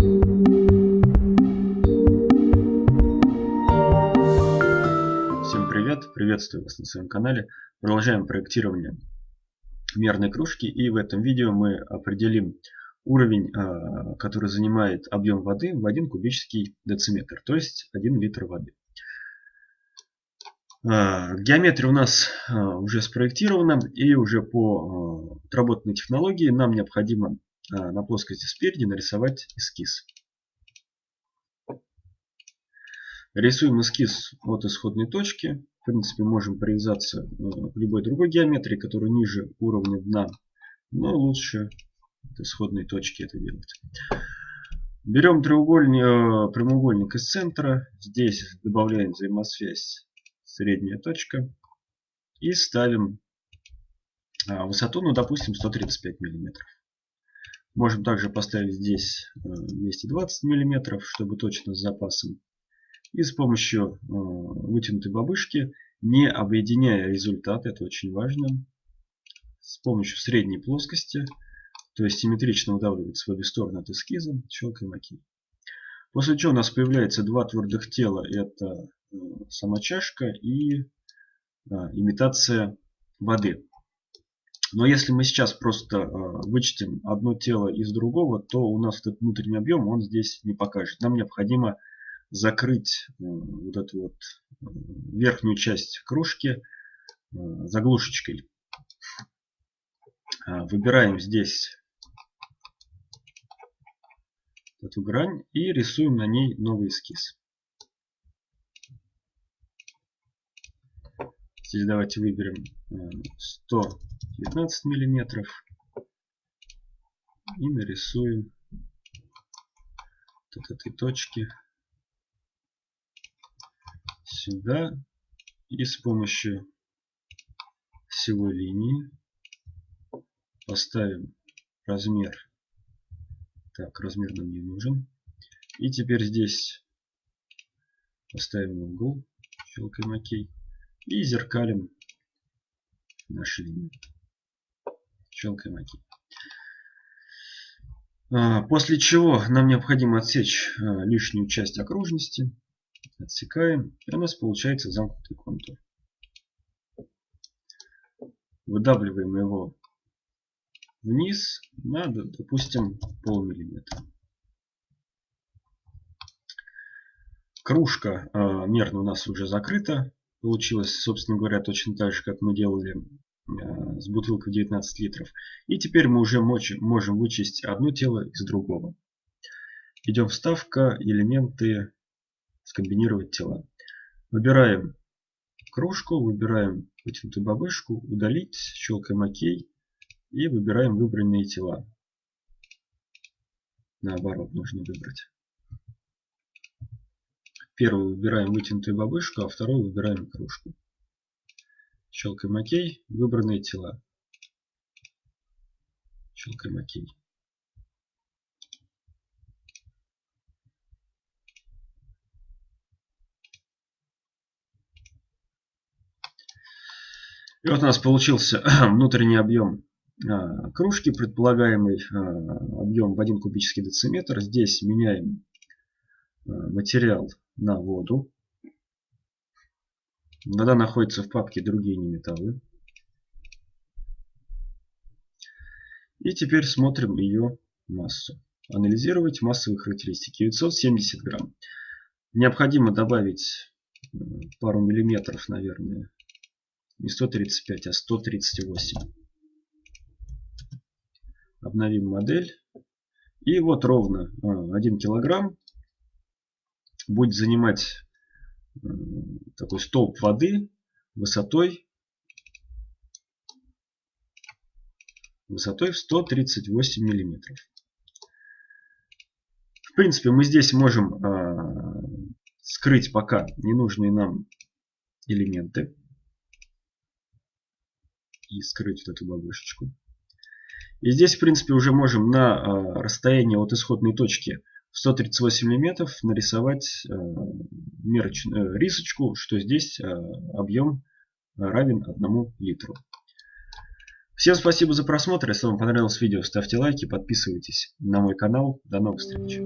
Всем привет! Приветствую вас на своем канале. Продолжаем проектирование мерной кружки и в этом видео мы определим уровень, а, который занимает объем воды в 1 кубический дециметр, то есть 1 литр воды. А, геометрия у нас а, уже спроектирована и уже по отработанной технологии нам необходимо на плоскости спереди нарисовать эскиз. Рисуем эскиз от исходной точки. В принципе, можем привязаться к любой другой геометрии, которая ниже уровня дна. Но лучше от исходной точки это делать. Берем треугольник, э, прямоугольник из центра. Здесь добавляем взаимосвязь средняя точка. И ставим высоту, ну допустим 135 миллиметров. Можем также поставить здесь 220 э, миллиметров, чтобы точно с запасом. И с помощью э, вытянутой бабышки, не объединяя результат, это очень важно, с помощью средней плоскости то есть симметрично выдавливается в обе стороны от эскиза, щелкаем ОК. После чего у нас появляется два твердых тела. Это э, сама чашка и имитация воды. Но если мы сейчас просто а, вычтем одно тело из другого, то у нас этот внутренний объем он здесь не покажет. Нам необходимо закрыть э, вот эту вот э, верхнюю часть кружки заглушечкой. Выбираем здесь эту грань и рисуем на ней новый эскиз. Здесь давайте выберем 119 э, миллиметров и нарисуем от этой точки сюда и с помощью всего линии поставим размер так, размер нам не нужен. И теперь здесь поставим угол, щелкаем ОК. И зеркалим наши линии. Щелкаем ОК. А, после чего нам необходимо отсечь а, лишнюю часть окружности. Отсекаем. И у нас получается замкнутый контур. Выдавливаем его вниз на, допустим, полмиллиметра. Кружка э, мерно у нас уже закрыта. Получилось, собственно говоря, точно так же, как мы делали э, с бутылкой 19 литров. И теперь мы уже можем вычесть одно тело из другого. Идем вставка, элементы, скомбинировать тела. Выбираем кружку, выбираем вытянутую бабышку, удалить, щелкаем ОК. И выбираем выбранные тела. Наоборот, нужно выбрать. Первый выбираем вытянутую бабышку, а второй выбираем кружку. Щелкаем ОК. Выбранные тела. Щелкаем ОК. И вот у нас получился внутренний объем а, кружки, предполагаемый а, объем в 1 кубический дециметр. Здесь меняем а, материал на воду. Вода находится в папке «Другие неметаллы». И теперь смотрим ее массу. Анализировать массовые характеристики. 970 грамм. Необходимо добавить пару миллиметров, наверное. Не 135, а 138 обновим модель. И вот ровно 1 а, килограмм будет занимать такой столб воды высотой высотой в 138 миллиметров. В принципе, мы здесь можем э, скрыть пока ненужные нам элементы и скрыть вот эту бабушечку. И здесь, в принципе, уже можем на а, расстоянии от исходной точки в 138 мм нарисовать а, мероч... Э, рисочку, что здесь а, объем равен 1 литру. Всем спасибо за просмотр. Если вам понравилось видео, ставьте лайки, подписывайтесь на мой канал. До новых встреч.